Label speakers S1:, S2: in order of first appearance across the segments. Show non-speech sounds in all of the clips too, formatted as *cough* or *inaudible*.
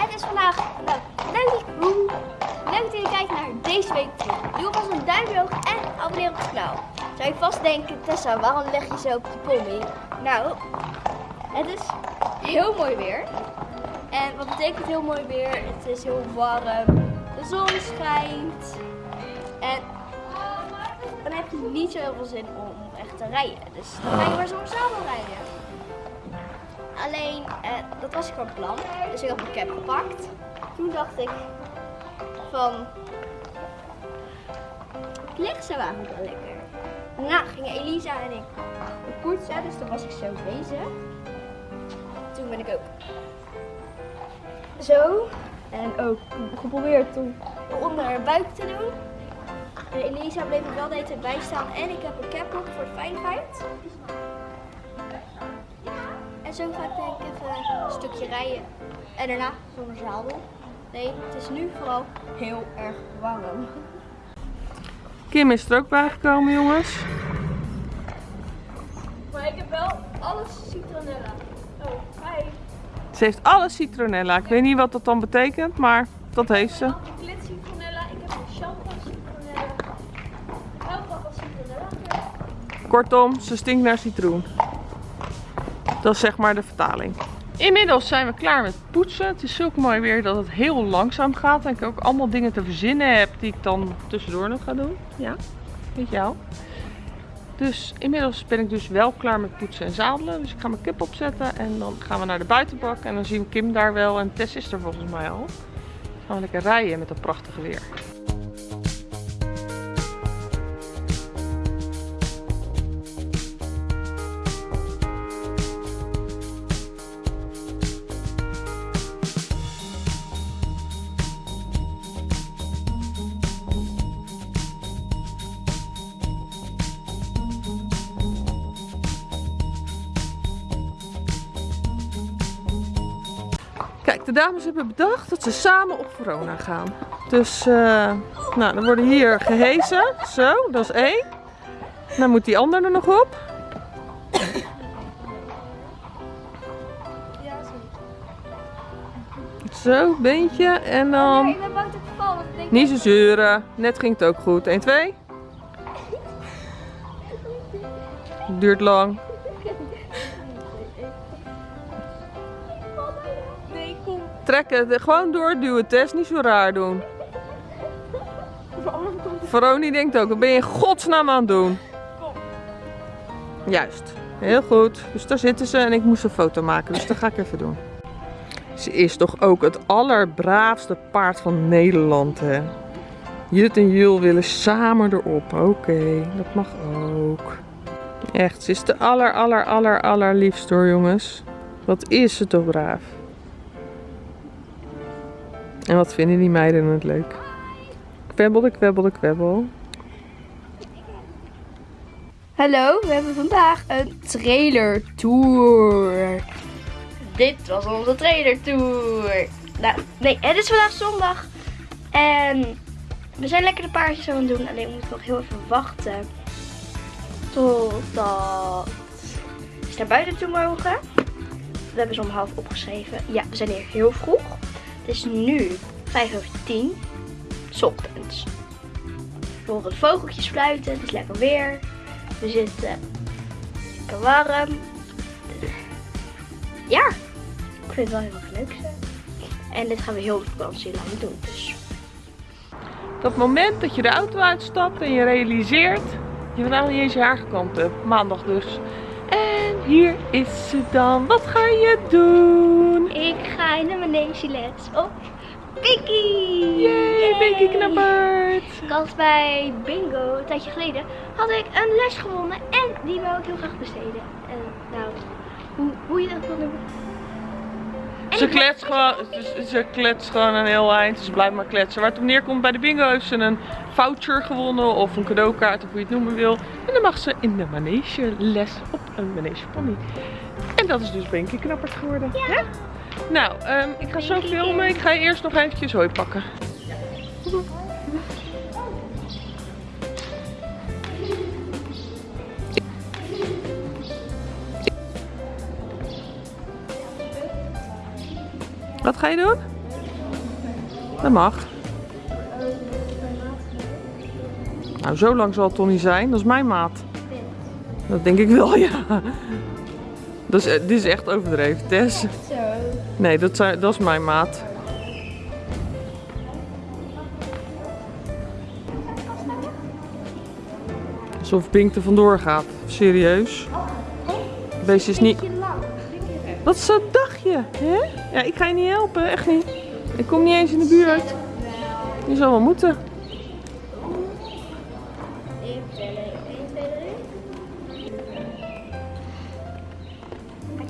S1: Het is vandaag, leuk, hoe, leuk dat jullie kijken naar deze week. Doe alvast een duimpje omhoog en abonneer op het kanaal. Zou je vast denken, Tessa, waarom leg je zo op die pony? Nou, het is heel mooi weer. En wat betekent heel mooi weer? Het is heel warm, de zon schijnt. En dan heb je niet zo heel veel zin om echt te rijden. Dus dan ga je maar soms samen rijden. Alleen, eh, dat was ik van plan. Dus ik had mijn cap gepakt. Toen dacht ik van, het ligt zo eigenlijk wel lekker. Daarna gingen Elisa en ik poetsen, dus toen was ik zo bezig. Toen ben ik ook zo. En ook geprobeerd om onder haar buik te doen. En Elisa bleef er wel de hele tijd bij staan en ik heb een cap op voor de veiligheid. Zo ga ik denk ik even een stukje rijden. En daarna zonder zadel. Nee, het is nu vooral heel erg warm.
S2: Kim is er ook bijgekomen, jongens.
S1: Maar ik heb wel alles citronella. Oh, hi.
S2: Ze heeft alle citronella. Ik weet niet wat dat dan betekent, maar dat heeft ze.
S1: Anticlit citronella. Ik heb een shampoo citronella. Houtbakken citronella.
S2: Kortom, ze stinkt naar citroen. Dat is zeg maar de vertaling. Inmiddels zijn we klaar met poetsen. Het is zulk mooi weer dat het heel langzaam gaat. En ik ook allemaal dingen te verzinnen heb die ik dan tussendoor nog ga doen. Ja, weet jou. Dus inmiddels ben ik dus wel klaar met poetsen en zadelen. Dus ik ga mijn kip opzetten en dan gaan we naar de buitenbak. En dan zien we Kim daar wel en Tess is er volgens mij al. Dan gaan we lekker rijden met dat prachtige weer. Dames hebben bedacht dat ze samen op Verona gaan. Dus, eh, nou, dan worden hier gehezen. Zo, dat is één. Dan moet die ander er nog op.
S1: Ja, zo.
S2: Zo, beentje. En dan...
S1: ik ben bang te vallen. Ik denk
S2: Niet zo zeuren. Net ging het ook goed. 1, 2. Duurt lang.
S1: Kom.
S2: Trek het gewoon doorduwen. Tess, niet zo raar doen. Veroni denkt ook, wat ben je in godsnaam aan het doen? Juist, heel goed. Dus daar zitten ze en ik moest een foto maken, dus dat ga ik even doen. Ze is toch ook het allerbraafste paard van Nederland, hè? Jut en Jul willen samen erop. Oké, dat mag ook. Echt, ze is de aller, aller, aller, allerliefst hoor, jongens. Wat is ze toch braaf. En wat vinden die meiden het leuk? Kwebbelde, kwebbelde, kwebbel.
S1: Hallo, we hebben vandaag een trailer tour. Dit was onze trailer tour. Nou, nee, het is vandaag zondag. En we zijn lekker de paardjes aan het doen. Alleen we moeten nog heel even wachten. Totdat ze naar buiten toe mogen. Dat hebben ze om half opgeschreven. Ja, we zijn hier heel vroeg. Het is nu 5 over 10. 's ochtends. We horen vogeltjes fluiten. Het is lekker weer. We zitten lekker warm. Ja, ik vind het wel heel erg leuk. En dit gaan we heel vakantie lang doen. Dus
S2: Dat moment dat je de auto uitstapt en je realiseert je vandaag niet eens je haar gekamd hebt. Maandag dus. Hier is ze dan. Wat ga je doen?
S1: ik ga in de manegeles op Pinky.
S2: Yay, Pinky knappert.
S1: Ik had bij Bingo, een tijdje geleden, had ik een les gewonnen. En die wou ik heel graag besteden. En nou, hoe, hoe je dat wil noemen.
S2: Ze kletst gewoon, ze, kletst gewoon een heel eind. Ze blijft maar kletsen. Waar het op neerkomt bij de bingo heeft ze een voucher gewonnen of een cadeaukaart of hoe je het noemen wil. En dan mag ze in de manege les op een manege pony. En dat is dus Binky knappert geworden. hè? Nou, ehm, ik ga zo filmen. Ik ga eerst nog eventjes hooi pakken. Wat ga je doen? Dat mag. Nou, zo lang zal het toch niet zijn. Dat is mijn maat. Dat denk ik wel, *laughs* ja. Dat is, eh, dit is echt overdreven, Tess. Nee, dat, zijn, dat is mijn maat. Alsof Pink er vandoor gaat. Serieus. Beestje is niet... Wat is dat dagje, hè? Ja, ik ga je niet helpen, echt niet. Ik kom niet eens in de buurt. Je zal wel moeten.
S1: Even tellen. 1, 2,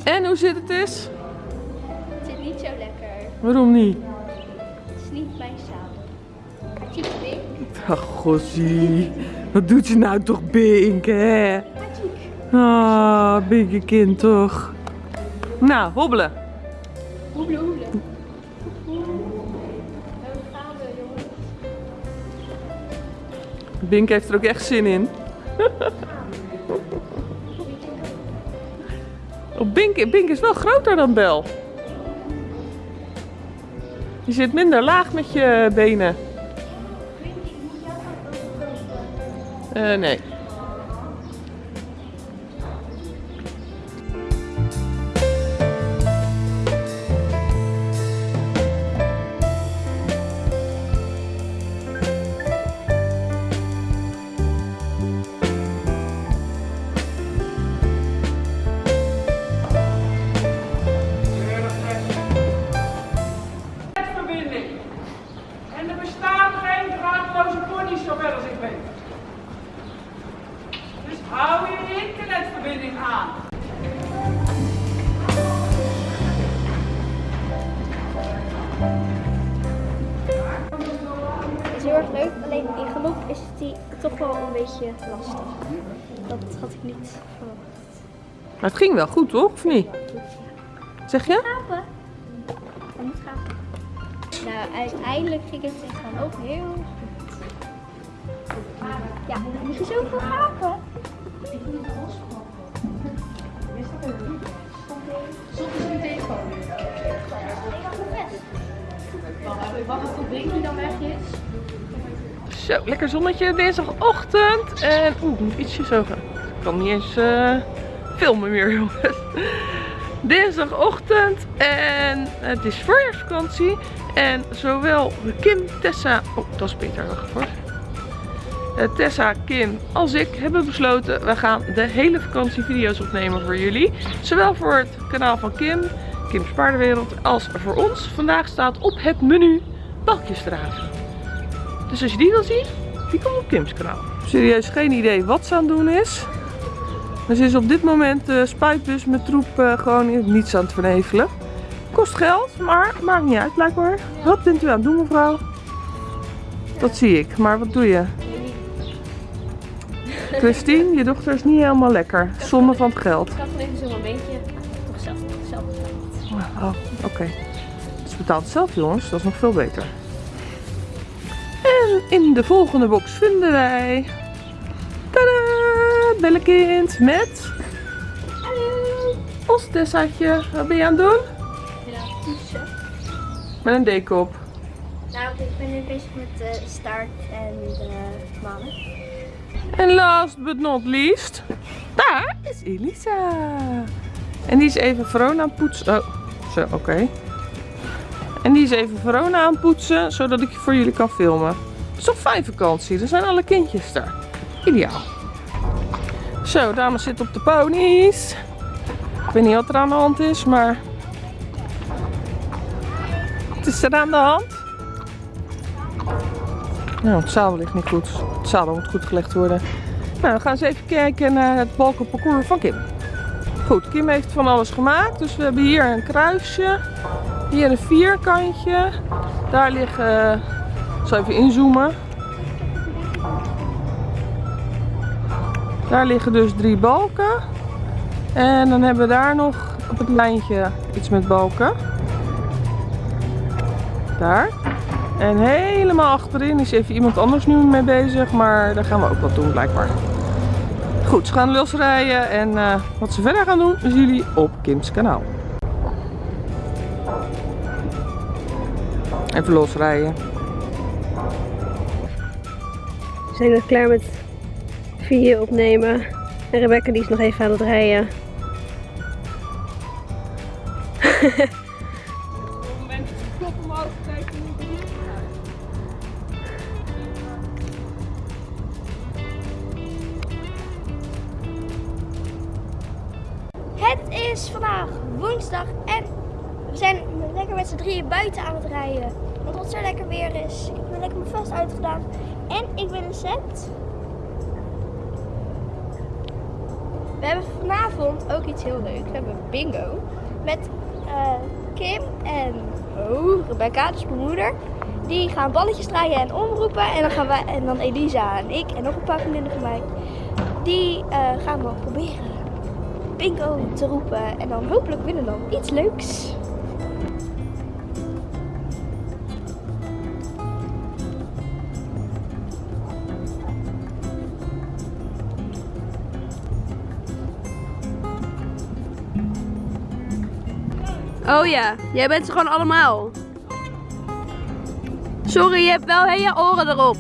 S1: 3.
S2: En hoe zit het eens?
S1: Het zit niet zo lekker.
S2: Waarom niet?
S1: Het is niet mijn zadel. Pik.
S2: Ach, gossie. Wat doet je nou toch, Bink, hè? Ah, Binky kind toch. Nou, hobbelen.
S1: We, jongens.
S2: Bink heeft er ook echt zin in. *laughs* Oh, Bink, Bink is wel groter dan Bel. Je zit minder laag met je benen. Eh, nee.
S1: Is heel erg leuk, alleen in galop is die toch wel een beetje lastig. Dat had ik niet verwacht.
S2: Maar het ging wel goed, toch? Of niet? Zeg je?
S1: Gapen. Je moet gapen. Nou, uiteindelijk ging het in galop heel goed. Ja, dan moet je zoveel gapen.
S2: Zo, lekker zonnetje dinsdagochtend. En oeh, ik moet ietsje zo gaan. Ik kan niet eens eh, filmen meer, *laughs* jongens. Dinsdagochtend en het is voorjaarsvakantie. En zowel Kim, Tessa... Oh, dat is Peter, wacht voor. Eh, Tessa, Kim als ik hebben besloten, we gaan de hele vakantie video's opnemen voor jullie. Zowel voor het kanaal van Kim, Kim's Paardenwereld, als voor ons. Vandaag staat op het menu balkjesdraven. Dus als je die wil zien, die komt op Kim's kanaal. Serieus geen idee wat ze aan het doen is. Maar ze is op dit moment de spuitbus met troep eh, gewoon in niets aan het vernevelen. Kost geld, maar maakt niet uit blijkbaar. Wat bent u aan het doen mevrouw? Dat zie ik, maar wat doe je? *laughs* Christine, je dochter is niet helemaal lekker. Zonde van het geld.
S1: Ik had even zo'n momentje.
S2: Oh, oké. Ze betaalt het zelf jongens, dat is nog veel beter. En in de volgende box vinden wij... Tadaa! Bellekind met...
S1: Hallo.
S2: Ons Tessaatje. Wat ben je aan het doen?
S1: Ja, poetsen.
S2: Met een dekop.
S1: Nou, ik ben nu bezig met de staart en de manen.
S2: En last but not least, daar is Elisa. En die is even Verona aan het poetsen. Oh, oké. En die is even Verona aan poetsen, zodat ik voor jullie kan filmen. Het is toch fijn vakantie, er zijn alle kindjes daar. Ideaal. Zo, dames zitten op de ponies. Ik weet niet wat er aan de hand is, maar... Het is er aan de hand. Nou, het zadel ligt niet goed. Het zadel moet goed gelegd worden. Nou, we gaan eens even kijken naar het balkenparcours van Kim. Goed, Kim heeft van alles gemaakt. Dus we hebben hier een kruisje. Hier een vierkantje. Daar liggen... Ik zal even inzoomen. Daar liggen dus drie balken. En dan hebben we daar nog op het lijntje iets met balken. Daar. En helemaal achterin is even iemand anders nu mee bezig, maar daar gaan we ook wat doen blijkbaar. Goed, ze gaan losrijden en eh, wat ze verder gaan doen, zien jullie op Kim's kanaal. Even losrijden.
S3: We zijn nog klaar met video opnemen. En Rebecca die is nog even aan het rijden. *laughs*
S1: We hebben vanavond ook iets heel leuks. We hebben bingo met eh, Kim en oh, Rebecca, dus mijn moeder. Die gaan balletjes draaien en omroepen. En dan gaan wij en dan Elisa en ik en nog een paar vriendinnen van mij. Die eh, gaan dan proberen bingo te roepen. En dan hopelijk winnen dan iets leuks.
S3: Oh ja, jij bent ze gewoon allemaal. Sorry, je hebt wel hele oren erop.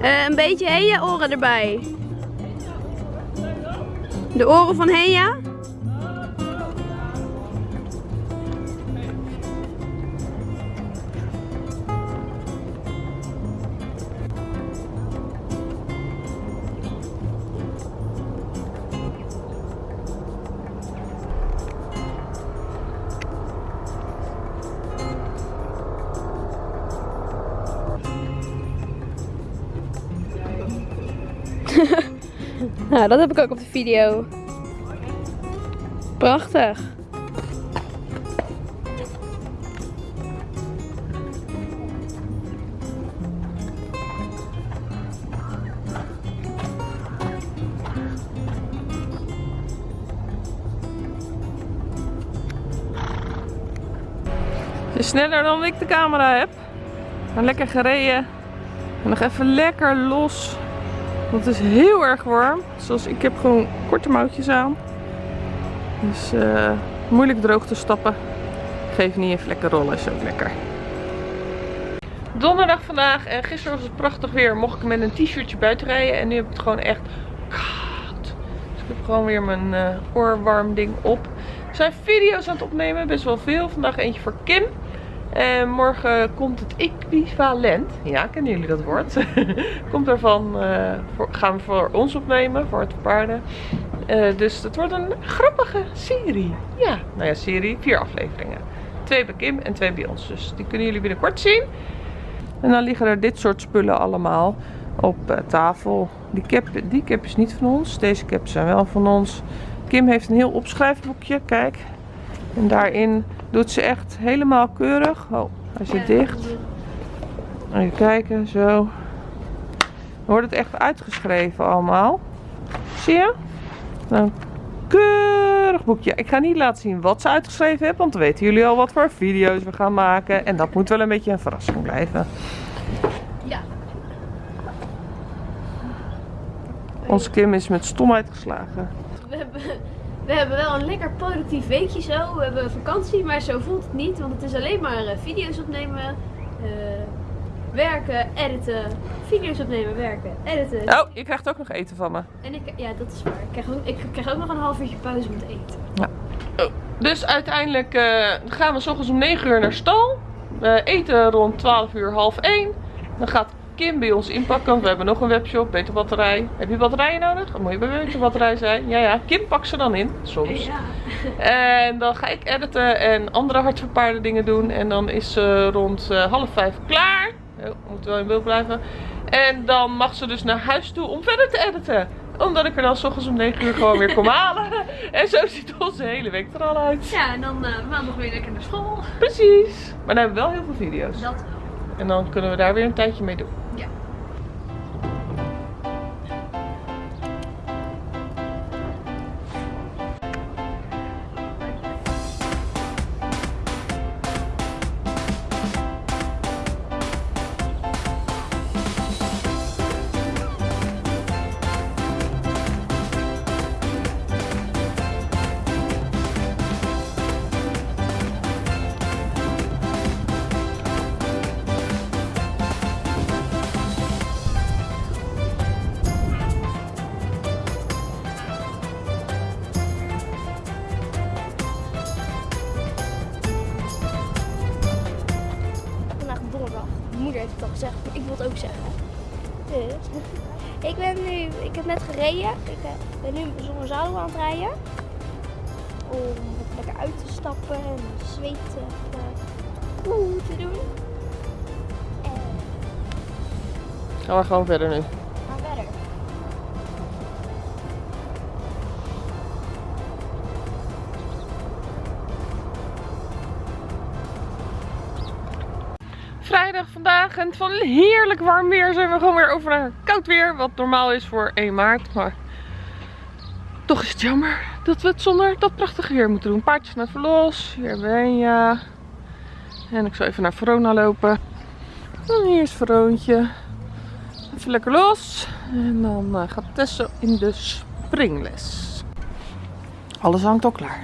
S3: Eh, een beetje hele oren erbij. De oren van Heja? *laughs* Nou, dat heb ik ook op de video. Prachtig.
S2: Is sneller dan ik de camera heb. Maar lekker gereden. En nog even lekker los. Want het is heel erg warm. Zoals ik heb gewoon korte mouwtjes aan. Dus eh, moeilijk droog te stappen. Geef niet even lekker rollen, is ook lekker. Donderdag vandaag en gisteren was het prachtig weer. Mocht ik met een t-shirtje buiten rijden. En nu heb ik het gewoon echt koud. Dus ik heb gewoon weer mijn eh, oorwarm ding op. We zijn video's aan het opnemen, best wel veel. Vandaag eentje voor Kim. En morgen komt het equivalent. Ja, kennen jullie dat woord? *laughs* komt ervan, eh, gaan we voor ons opnemen, voor het paarden. Eh, dus het wordt een grappige serie. Ja, nou ja, serie, vier afleveringen. Twee bij Kim en twee bij ons. Dus die kunnen jullie binnenkort zien. En dan liggen er dit soort spullen allemaal op eh, tafel. Die cap, die cap is niet van ons. Deze caps zijn wel van ons. Kim heeft een heel opschrijfboekje, kijk. En daarin doet ze echt helemaal keurig. Oh, hij zit dicht. Even kijken, zo. Dan wordt het echt uitgeschreven allemaal. Zie je? Een keurig boekje. Ik ga niet laten zien wat ze uitgeschreven heeft, want dan weten jullie al wat voor video's we gaan maken. En dat moet wel een beetje een verrassing blijven.
S1: Ja.
S2: Onze Kim is met stomheid geslagen.
S3: We hebben, we hebben wel een lekker productief weekje zo. We hebben vakantie, maar zo voelt het niet. Want het is alleen maar eh, video's opnemen, eh, werken, editen. Video's opnemen, werken, editen.
S2: Oh, je krijgt ook nog eten van me.
S3: En ik, ja, dat is waar. Ik krijg, ook, ik krijg ook nog een half uurtje pauze om te eten.
S2: Dus uiteindelijk eh, gaan we s ochtends om 9 uur naar stal. We eten rond 12 uur, half 1. Dan gaat Kim bij ons inpakken, want we hebben nog een webshop, beter batterij. Heb je batterijen nodig? Dan moet je bij beter batterij zijn. Ja, ja, Kim pakt ze dan in, soms.
S3: Ja.
S2: En dan ga ik editen en andere hardverpaarde dingen doen. En dan is ze rond eh, half vijf klaar. Oh, we moeten wel in beeld blijven. En dan mag ze dus naar huis toe om verder te editen. Omdat ik er dan s ochtends om 9 uur gewoon weer kom *laughs* halen. En zo ziet onze hele week er al uit.
S3: Ja, en dan eh, maandag weer lekker naar school.
S2: Precies. Maar dan hebben we wel heel veel video's.
S3: Dat wel.
S2: En dan kunnen we daar weer een tijdje mee doen.
S3: Ja.
S1: Mijn moeder heeft het al gezegd, maar ik wil het ook zeggen. Dus, *laughs* ik ben nu, ik heb net gereden. Ik eh, ben nu zonder zadel aan het rijden. Om lekker uit te stappen en zweet uh, oeh te doen. En
S2: Gaan we gewoon verder nu. Vandaag en van heerlijk warm weer zijn we gewoon weer over naar koud weer. Wat normaal is voor 1 maart. Maar toch is het jammer dat we het zonder dat prachtige weer moeten doen. Paardjes naar verlos. Hier ben je. En ik zal even naar Verona lopen. En hier is Veroontje. Even lekker los. En dan eh, gaat Tessa in de springles. Alles hangt al klaar.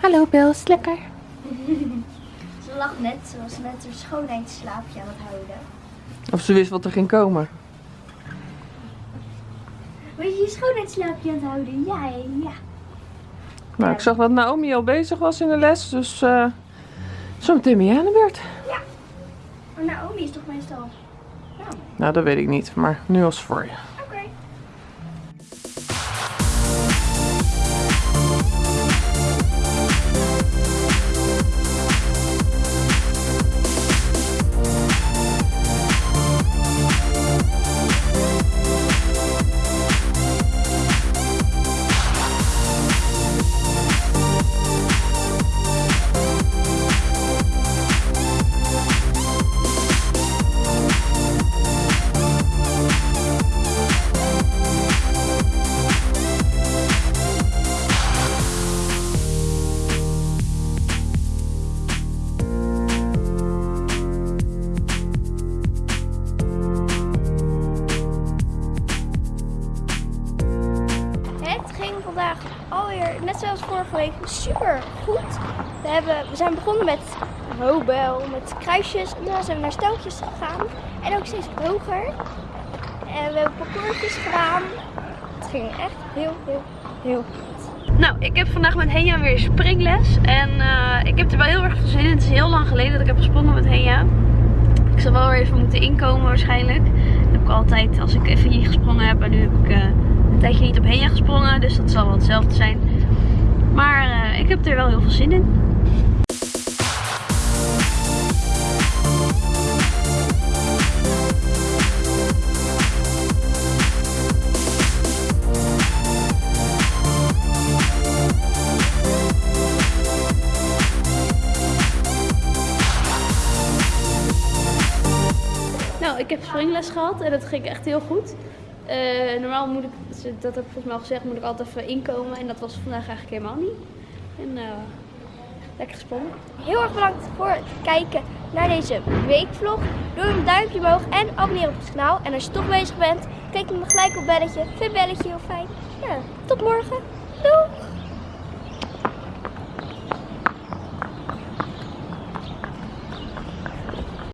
S2: Hallo Bels, lekker. *laughs*
S1: Ze lag net, ze was net haar schoonheidsslaapje aan het houden.
S2: Of ze wist wat er ging komen.
S1: Weet je je schoonheidsslaapje aan het houden? Ja, ja.
S2: Nou, ik zag dat Naomi al bezig was in de les, dus eh zo meteen ben jij aan de beurt.
S1: Maar Naomi is toch meestal... Nou,
S2: Nou, dat weet ik niet, maar nu was het voor je.
S1: Met hobel, met kruisjes. En daarna zijn we naar steltjes gegaan. En ook steeds hoger. En we hebben parcoursjes gedaan. Het ging echt heel, heel, heel goed.
S3: Nou, ik heb vandaag met Henja weer springles. En eh, ik heb er wel heel erg veel zin in. Het is heel lang geleden dat ik heb gesprongen met Henja. Ik zal wel weer even moeten inkomen waarschijnlijk. Dat heb ik altijd als ik even hier gesprongen heb. En nu heb ik eh, een tijdje niet op Henja gesprongen. Dus dat zal wel hetzelfde zijn. Maar eh, ik heb er wel heel veel zin in. Heb springles gehad en dat ging echt heel goed. Eh, normaal moet ik, dat heb ik volgens mij al gezegd, moet ik altijd even inkomen. En dat was vandaag eigenlijk helemaal niet. En eh, lekker gesprongen.
S1: Heel erg bedankt voor het kijken naar deze weekvlog. Doe een duimpje omhoog en abonneer op het kanaal. En als je toch bezig bent, klik dan gelijk op belletje. Vind belletje heel fijn. Ja, tot morgen. Doeg!